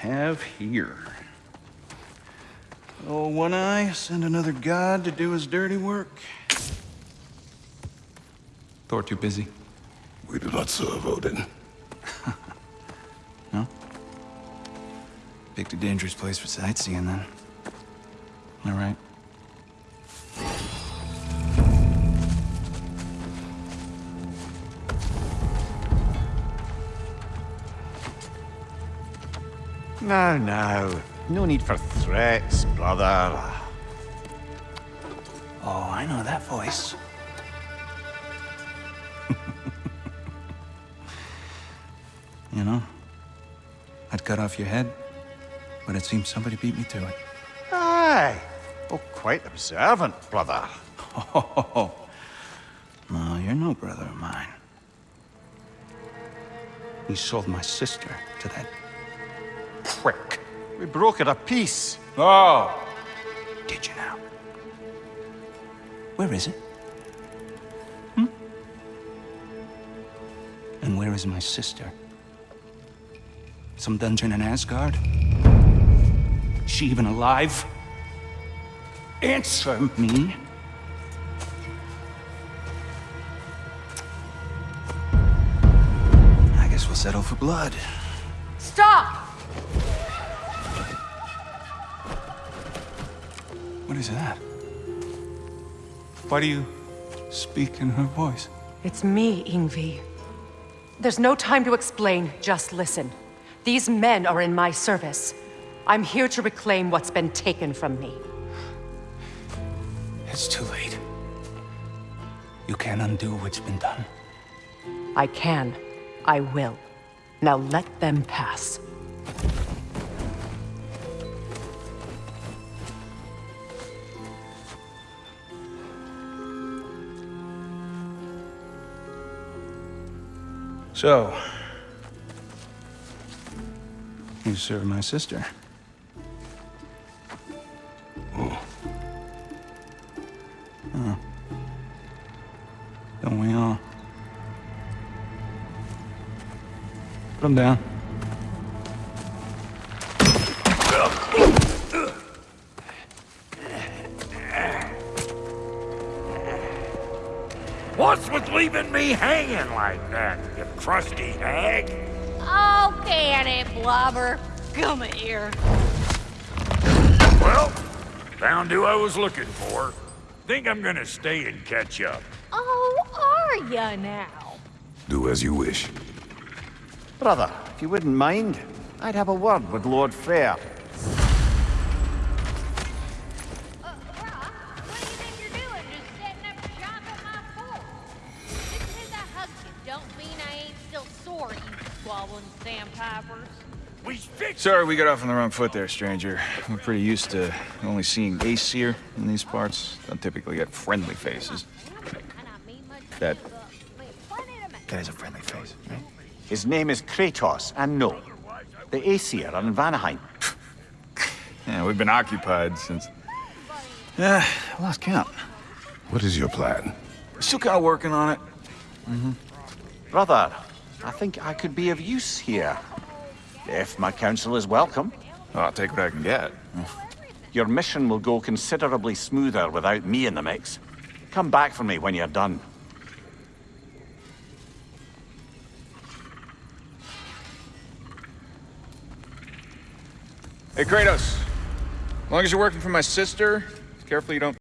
have here? Oh, One Eye, send another god to do his dirty work. Thor too busy? We do not serve Odin. No? Picked a dangerous place for sightseeing, then. All right. No, no. No need for threats, brother. Oh, I know that voice. you know, I'd cut off your head, but it seems somebody beat me to it. Aye. Oh, quite observant, brother. Oh, no, you're no brother of mine. You sold my sister to that prick. We broke it a piece. Oh! Did you now? Where is it? Hmm? And where is my sister? Some dungeon in Asgard? Is She even alive? Answer me. I guess we'll settle for blood. Stop! What is that? Why do you speak in her voice? It's me, Ingvi. There's no time to explain, just listen. These men are in my service. I'm here to reclaim what's been taken from me. It's too late. You can't undo what's been done. I can. I will. Now let them pass. So, you serve my sister. Oh, Don't we all? Put him down. What's with leaving me hanging like that, you crusty hag? Oh, can it, Blobber? Come here. Well, found who I was looking for. Think I'm gonna stay and catch up. Oh, are ya now? do as you wish. Brother, if you wouldn't mind, I'd have a word with Lord Freyr. You squabbling sandpipers. We Sorry we got off on the wrong foot there, stranger. We're pretty used to only seeing Aesir in these parts. Don't typically get friendly faces. And I mean That- but we plenty to make. That is a friendly face, right? His name is Kratos, and no, the Aesir are in Vanaheim. Yeah, we've been occupied since... Yeah, I lost count. What is your plan? We're still kind of working on it. Mm -hmm. Brother, I think I could be of use here. If my counsel is welcome, I'll take what I can get. your mission will go considerably smoother without me in the mix. Come back for me when you're done. Hey, Kratos. As long as you're working for my sister, careful you don't